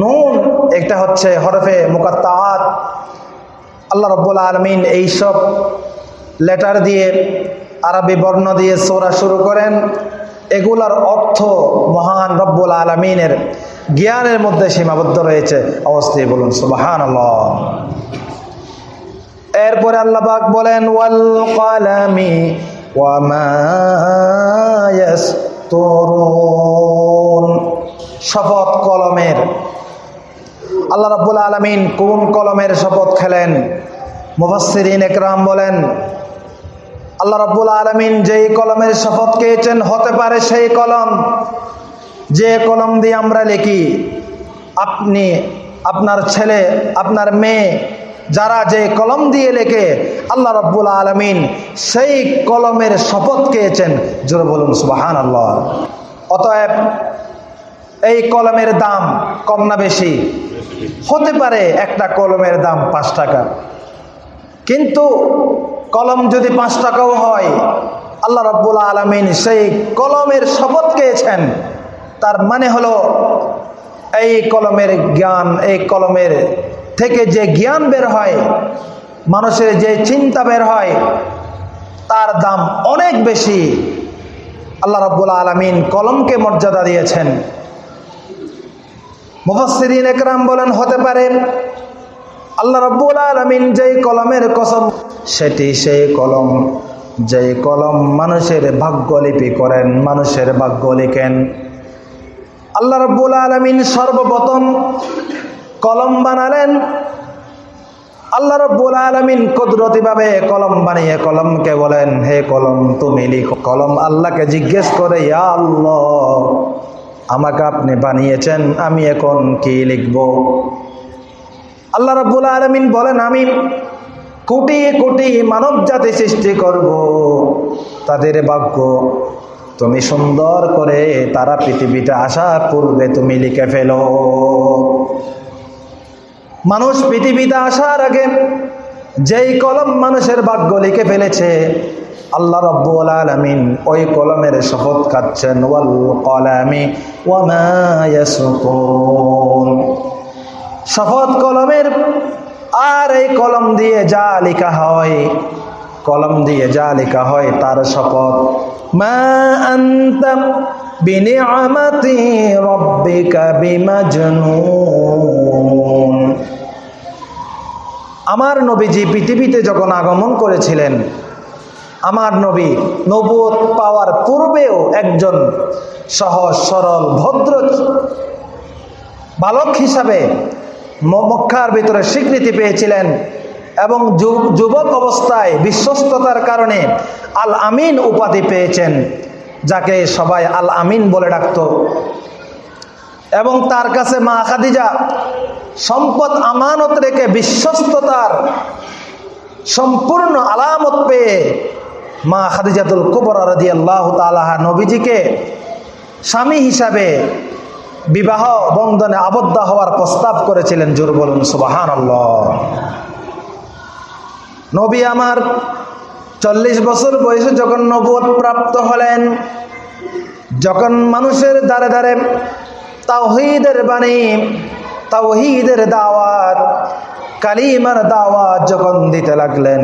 নুন। একটা হচ্ছে হরফে মুকাত্তাআত। আল্লাহ রব্বুল আলমিন এইসব লেটার দিয়ে আরবি বর্ণ দিয়ে সোরা শুরু করেন। এগুলার অর্থ মহান রব্বুল আলমিনের জ্ঞানের মধ্যে সীমাবদ্ধ রয়েছে। অবস্থায় বলুন সুবাহান এরপরে আল্লাহ পাক বলেন, ওয়াল কালামি শপথ কলমের। আল্লাহ রাব্বুল আলামিন কোন কলমের শপথ খেলেন? মুফাসসিরিন একরাম বলেন, আল্লাহ রাব্বুল আলামিন যেই কলমের শপথ খেয়েছেন, হতে পারে সেই কলম। যে কলম দিয়ে আমরা লিখি, আপনি, আপনার ছেলে, আপনার মেয়ে যারা যে কলম দিয়ে লেখে, আল্লাহ রব্বুল আলমিন সেই কলমের শপথ খেয়েছেন। জোরে বলুন সুবাহান আল্লাহ অতএব এই কলমের দাম কম না বেশি? হতে পারে একটা কলমের দাম পাঁচ টাকা। কিন্তু কলম যদি পাঁচ টাকাও হয়, আল্লাহ রব্বুল আলমিন সেই কলমের শপথ খেয়েছেন। তার মানে হলো, এই কলমের জ্ঞান, এই কলমের থেকে যে জ্ঞান বের হয়, মানুষের যে চিন্তা বের হয়, তার দাম অনেক বেশি। আল্লাহ রব্বুল আলমিন কলমকে মর্যাদা দিয়েছেন। মুফাসসিরিন একরাম বলেন, হতে পারে আল্লাহ রব্বুল আলমিন যেই কলমের কসম, সেটি সেই কলম। যেই কলম মানুষের ভাগ্যলিপি করেন, মানুষের ভাগ্য লিখেন। আল্লাহ রব্বুল আলমিন সর্বপ্রথম কলম বানালেন। আল্লাহ রব্বুল আলমিন কুদরতিভাবে কলম বানিয়ে কলমকে বলেন, হে কলম, তুমি লিখো। কলম আল্লাহকে জিজ্ঞেস করে, ইয়া আল্লাহ, আমাকে আপনি বানিয়েছেন, আমি এখন কি লিখব? আল্লাহ রব্বুল আলমিন বলেন, আমি কোটি কোটি মানব জাতি সৃষ্টি করব। তাদের ভাগ্য তুমি সুন্দর করে তারা পৃথিবীতে আসার পূর্বে তুমি লিখে ফেলো। মানুষ পৃথিবীতে আসার আগে যেই কলম মানুষের ভাগ্য লিখে ফেলেছে, আল্লাহ রব্বুল আলমিন ওই কলমের শপথ খাচ্ছেন, ওয়াল শপথ কলমের আর এই কলম দিয়ে যা লেখা হয়, কলম দিয়ে যা লেখা হয়, তার শপথ, মা রাব্বিকা বিমাজনুন। আমার নবীজি পৃথিবীতে যখন আগমন করেছিলেন, আমার নবী নবুয়ত পাওয়ার পূর্বেও একজন সহজ, সরল, ভদ্র বালক হিসাবে মক্কার ভিতরে স্বীকৃতি পেয়েছিলেন এবং যুবক অবস্থায় বিশ্বস্ততার কারণে আল আমিন উপাধি পেয়েছেন, যাকে সবাই আল আমিন বলে ডাকত। এবং তার কাছে মা খাদিজা, সম্পদ আমানত রেখে বিশ্বস্ততার সম্পূর্ণ আলামত পেয়ে মা খাদিজাতুল কুবর রাদি আল্লাহ তালাহা নবীজিকে স্বামী হিসাবে বিবাহ বন্ধনে আবদ্ধ হওয়ার প্রস্তাব করেছিলেন, জোর বলুন সুবাহান নবী আমার চল্লিশ বছর বয়সে যখন নবদ প্রাপ্ত হলেন, যখন মানুষের দ্বারে দ্বারে তাওহিদের বাণী, তাওহিদের দাওয়াত, কালিমার দাওয়াত যখন দিতে লাগলেন,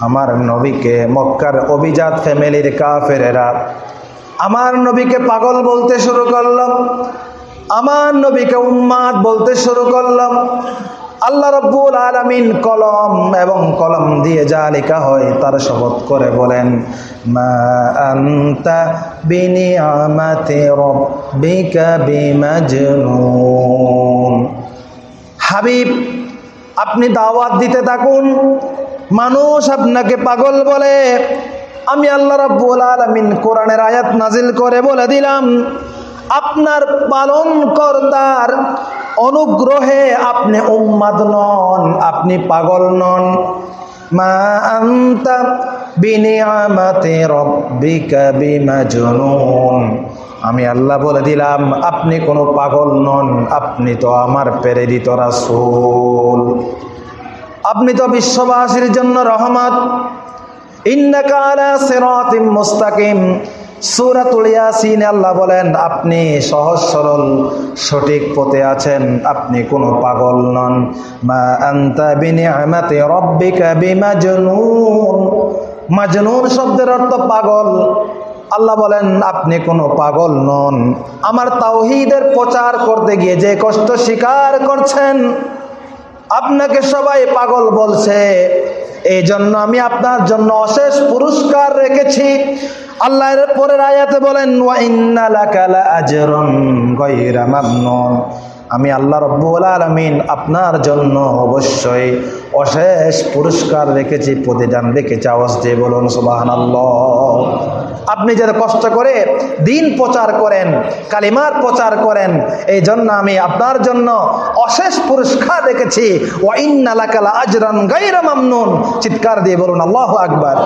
আমার নবীকে মক্কার অভিজাত ফ্যামিলির কাফেরেরা, আমার নবীকে পাগল বলতে শুরু করলাম, আমার নবীকে উম্মাদ বলতে শুরু করলাম আল্লাহ রব্বুল আলমিন কলম এবং কলম দিয়ে যা লেখা হয় তার শপথ করে বলেন হাবিব, আপনি দাওয়াত দিতে থাকুন। মানুষ আপনাকে পাগল বলে। আমি আল্লাহ রাব্বুল আলামিন কোরআনের আয়াত নাজিল করে বলে দিলাম, আপনার পালন কর্তার অনুগ্রহে আপনি উম্মাদ নন, আপনি পাগল নন। আমি আল্লাহ বলে দিলাম, আপনি কোনো পাগল নন, আপনি তো আমার প্রেরিত রাসূল। আপনি তো বিশ্ববাসীর জন্য রহমত। ইন্নাকা আলা সিরাতিম মুস্তাকিম। সূরাতুল ইয়াসিনে, আল্লাহ বলেন, আপনি সহজ সরল সঠিক পথে আছেন, আপনি কোনো পাগল নন। মা আনতা বিনিআমাতি রাব্বিকা বিমাজনুন। মাজনুন শব্দের অর্থ পাগল। আল্লাহ বলেন, আপনি কোনো পাগল নন। আমার তাওহিদের প্রচার করতে গিয়ে যে কষ্ট স্বীকার করছেন, আপনাকে সবাই পাগল বলছে। এই জন্য আমি আপনার জন্য অশেষ পুরস্কার রেখেছি। আল্লাহ পরের আয়াতে বলেন, ওয়া ইন্না লাকা লাআজরুন গায়রা মামনুন। আমি আল্লাহ রব্বুল আলামিন আপনার জন্য অবশ্যই অশেষ পুরস্কার রেখেছি, প্রতিদান রেখেছি। আওয়াজ দিয়ে বলুন, সুবহানাল্লাহ। আপনি যারা কষ্ট করে দিন প্রচার করেন, কালিমার প্রচার করেন এই জন্য আমি আপনার জন্য অশেষ পুরস্কার রেখেছি। ওয়া ইন্না লাকা লাআজরান গায়রা মামনুন। চিৎকার দিয়ে বলুন, আল্লাহ আকবার।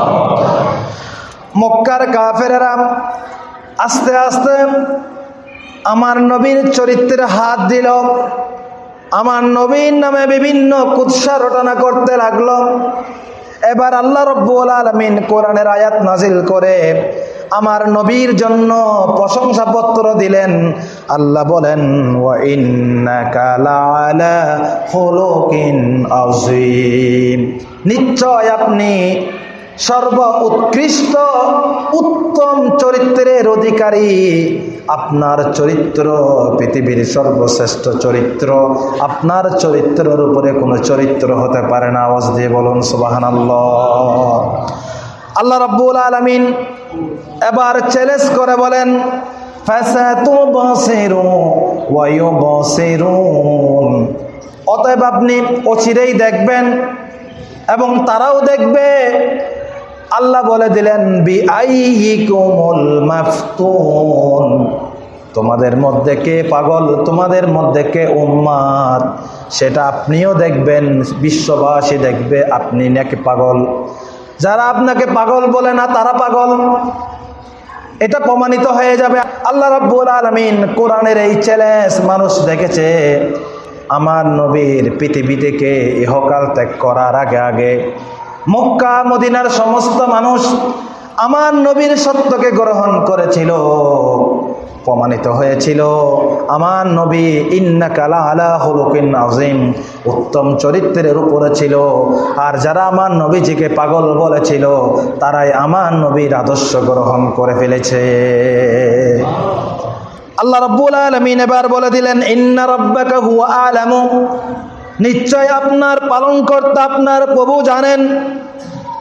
মক্কার কাফেরেরা আস্তে আস্তে আমার নবীর চরিত্রে হাত দিল। আমার নবীর নামে বিভিন্ন কুৎসা রটনা করতে লাগল। এবার আল্লাহ রব্বুল আলমিন কোরআনের আয়াত নাজিল করে। আমার নবীর জন্য প্রশংসাপত্র দিলেন। আল্লাহ বলেন নিশ্চয় আপনি সর্ব উৎকৃষ্ট উত্তম চরিত্রের অধিকারী আপনার চরিত্র, পৃথিবীর সর্বশ্রেষ্ঠ চরিত্র। আপনার চরিত্রের উপরে কোনো চরিত্র হতে পারে না, আওয়াজ দিয়ে বলুন সুবাহান আল্লাহ রাব্বুল আলমিন এবার চ্যালেঞ্জ করে বলেন অতএব আপনি অচিরেই দেখবেন এবং তারাও দেখবে আল্লাহ বলে দিলেন বি আইকুমুল মাফতুন। তোমাদের মধ্যে কে পাগল? তোমাদের মধ্যে কে উম্মাদ? সেটা আপনিও দেখবেন, বিশ্ববাসী দেখবে, আপনি নাকি পাগল। যারা আপনাকে পাগল বলে না, তারা পাগল। এটা প্রমাণিত হয়ে যাবে। আল্লাহ রাব্বুল আলমিন কোরআনের এই চ্যালেঞ্জ মানুষ দেখেছে। আমার নবীর পৃথিবী থেকে ইহকাল ত্যাগ করার আগে আগে মক্কা, মদিনার সমস্ত মানুষ আমার নবীর সত্যকে গ্রহণ করেছিল, প্রমাণিত হয়েছিল। আমার নবী ইন্না কালা আলা হলুকিন আজিম উত্তম চরিত্রের উপরে ছিল। আর যারা আমার নবীজিকে পাগল বলেছিল, তারাই আমার নবীর আদর্শ গ্রহণ করে ফেলেছে। আল্লাহ রব্বুল আলমিন এবার বলে দিলেন, ইন্না রব্বাকা হুয়া আলামু। নিশ্চয় আপনার পালন পালনকর্তা আপনার প্রভু জানেন।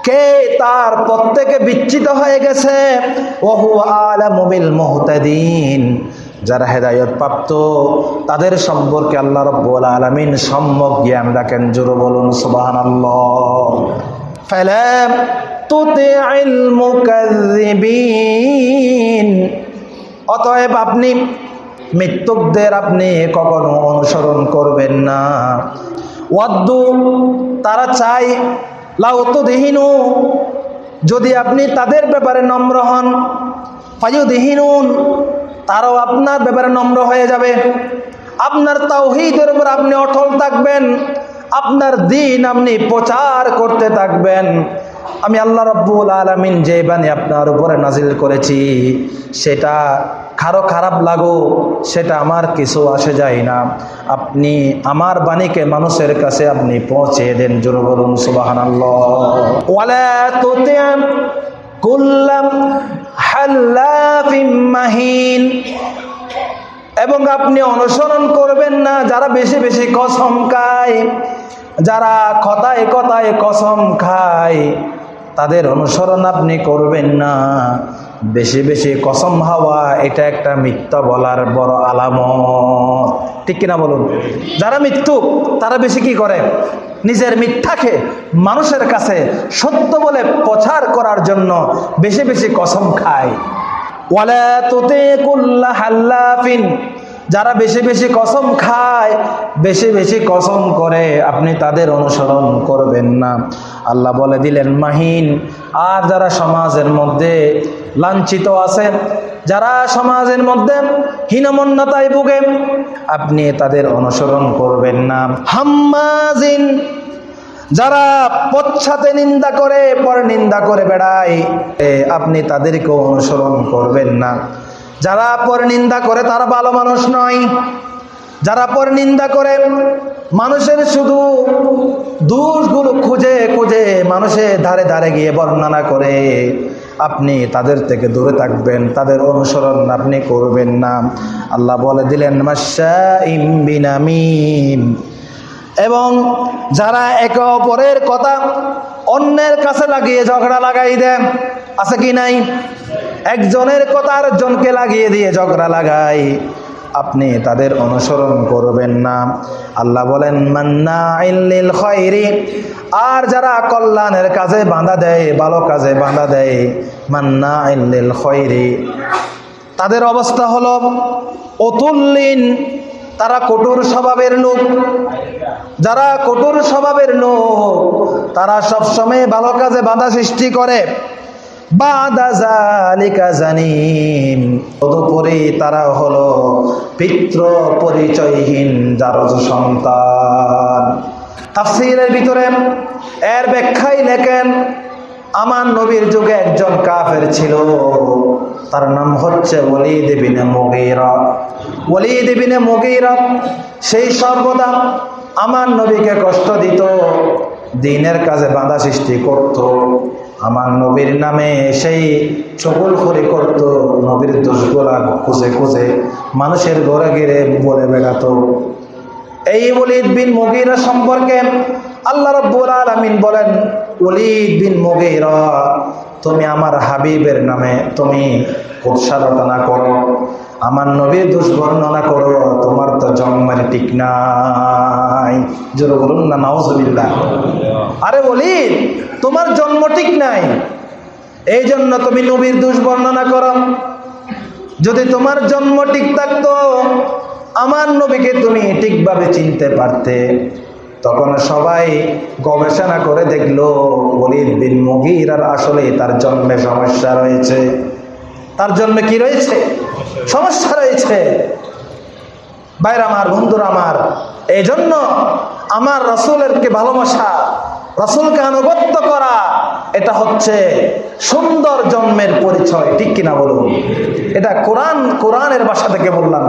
কে তার প্রত্যেকে বিচ্ছিত হয়ে গেছে? ওহু আলামুবিল মুহতাদিন। যারা হেদায়ত প্রাপ্ত তাদের সম্পর্কে আল্লাহ রব্বুল আলামিন সম্যক জ্ঞান রাখেন। জোর বলুন, সুবহানাল্লাহ। ফালাম মুকাজ্জিবিন অতএব আপনি মৃত্যুকদের আপনি কখনো অনুসরণ করবেন না। ওয়াদ্দু, তারা চাই লাউ তো দেহিনু যদি আপনি তাদের ব্যাপারে নম্র হন ফাজু দেহিনুন তারাও আপনার ব্যাপারে নম্র হয়ে যাবে। আপনার তাওহীদের উপর আপনি অটল থাকবেন, আপনার দিন আপনি প্রচার করতে থাকবেন। আমি আল্লাহ রব্বুল আলমিন যে বাণী আপনার উপরে নাজিল করেছি, সেটা কারও খারাপ লাগো, সেটা আমার কিছু আসে যায় না। আপনি আমার বাণীকে মানুষের কাছে আপনি পৌঁছে দেন, জোর বলুন সুবাহান মাহিন। এবং আপনি অনুসরণ করবেন না, যারা বেশি বেশি কসম খায়, যারা কথায় কথায় কসম খায়। তাদের অনুসরণ আপনি করবেন না। বেশি বেশি কসম হাওয়া, এটা একটা মিথ্যা বলার বড় আলামত। ঠিক কিনা বলুন? যারা মৃত্যু তারা বেশি কি করে? নিজের মিথ্যাকে মানুষের কাছে সত্য বলে প্রচার করার জন্য বেশি বেশি কসম খায়। ওয়ালা তোতে কুল্লা হাল্লাফিন। যারা বেশি বেশি কসম খায়, বেশি বেশি কসম করে, আপনি তাদের অনুসরণ করবেন না। আল্লাহ বলে দিলেন, মাহিন, আর যারা সমাজের মধ্যে লাঞ্ছিত আছেন, যারা সমাজের মধ্যে হীনমন্যতায় ভুগে, আপনি তাদের অনুসরণ করবেন না। হাম্মাজিন, যারা পশ্চাতে নিন্দা করে, পর নিন্দা করে বেড়ায় আপনি তাদেরকেও অনুসরণ করবেন না। যারা পর নিন্দা করে তারা ভালো মানুষ নয়। যারা পর নিন্দা করে, মানুষের শুধু দোষগুলো খুঁজে খুঁজে মানুষের ধারে ধারে গিয়ে বর্ণনা করে। আপনি তাদের থেকে দূরে থাকবেন, তাদের অনুসরণ আপনি করবেন না। আল্লাহ বলে দিলেন মাসা এবং যারা একে অপরের কথা অন্যের কাছে লাগিয়ে ঝগড়া লাগাই দেয় আছে কি নাই? একজনের কথা আরেকজনকে লাগিয়ে দিয়ে ঝগড়া লাগাই। আপনি তাদের অনুসরণ করবেন না। আল্লাহ বলেন মান্না খয়রি আর যারা কল্যাণের কাজে বাঁধা দেয়, ভালো কাজে বাঁধা দেয় মান্না ইল্লিল খয়রি তাদের অবস্থা হলো অতুল্লিন। তারা কঠোর স্বভাবের লোক। যারা কঠোর স্বভাবের লোক, তারা সবসময় ভালো কাজে বাধা সৃষ্টি করে। তদুপরি তারা হলো পিতৃ পরিচয়হীন যার সন্তান। তাফসিরের ভিতরে এর ব্যাখ্যাই লেখেন, আমার নবীর যুগে একজন কাফের ছিল। তার নাম হচ্ছে ওলিদ বিনে মুগীরা। ওলিদ বিনে মুগীরা সেই সর্বদা আমার নবীকে কষ্ট দিত, দিনের কাজে বাধা সৃষ্টি করত। আমার নবীর নামে সেই চকুল করে করত, নবীর দোষগুলা খুঁজে খুঁজে মানুষের ঘরে ঘিরে বলে বেড়াতো। এই ওলিদ বিন মুগিরা সম্পর্কে আল্লাহ রব্বুল আলামিন বলেন অলিদ বিন মুগিরা, তুমি আমার হাবিবের নামে তুমি উৎসারতনা করো। আমার নবীর দোষ বর্ণনা করো, তোমার তো জন্মের ঠিক নাই। জোরে বলুন না, নাউজুবিল্লাহ। আরে বলি তোমার জন্ম ঠিক নাই। এই জন্য তুমি নবীর দোষ বর্ণনা করো। যদি তোমার জন্ম ঠিক থাকতো, আমার নবীকে তুমি ঠিকভাবে চিনতে পারতে। তখন সবাই গবেষণা করে দেখল বলির বিন মুগির আর আসলে তার জন্মে সমস্যা রয়েছে। তার জন্মে কি রয়েছে? সমস্যা রয়েছে। বাইর আমার, বন্ধুরা আমার এই জন্য আমার রসুলেরকে ভালোবাসা, রসুলকে আনুগত্য করা, এটা হচ্ছে সুন্দর জন্মের পরিচয়। ঠিক কিনা বলুন? এটা কোরআন, কোরআনের বাসা থেকে বললাম।